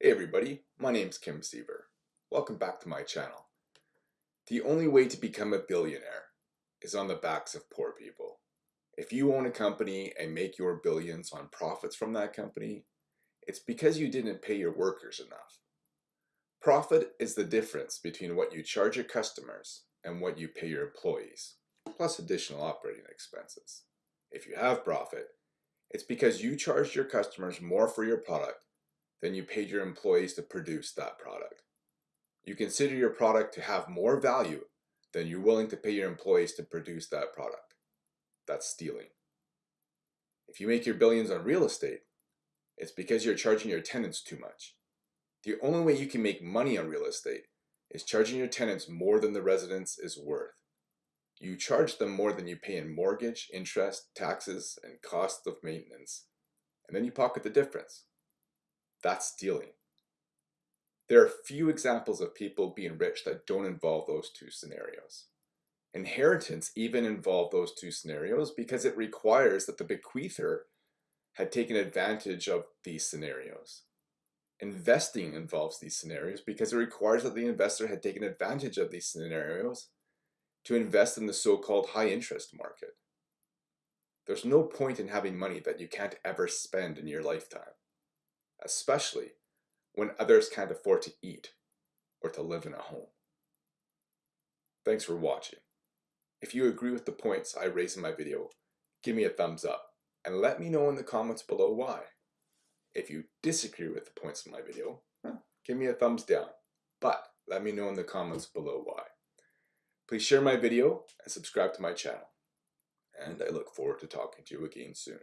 Hey everybody, my name's Kim Siever. Welcome back to my channel. The only way to become a billionaire is on the backs of poor people. If you own a company and make your billions on profits from that company, it's because you didn't pay your workers enough. Profit is the difference between what you charge your customers and what you pay your employees, plus additional operating expenses. If you have profit, it's because you charged your customers more for your product than you paid your employees to produce that product. You consider your product to have more value than you're willing to pay your employees to produce that product. That's stealing. If you make your billions on real estate, it's because you're charging your tenants too much. The only way you can make money on real estate is charging your tenants more than the residence is worth. You charge them more than you pay in mortgage, interest, taxes, and cost of maintenance, and then you pocket the difference. That's stealing. There are few examples of people being rich that don't involve those two scenarios. Inheritance even involve those two scenarios because it requires that the bequeather had taken advantage of these scenarios. Investing involves these scenarios because it requires that the investor had taken advantage of these scenarios to invest in the so-called high interest market. There's no point in having money that you can't ever spend in your lifetime especially when others can't afford to eat or to live in a home. Thanks for watching. If you agree with the points I raise in my video, give me a thumbs up and let me know in the comments below why. If you disagree with the points in my video, give me a thumbs down, but let me know in the comments below why. Please share my video and subscribe to my channel. And I look forward to talking to you again soon.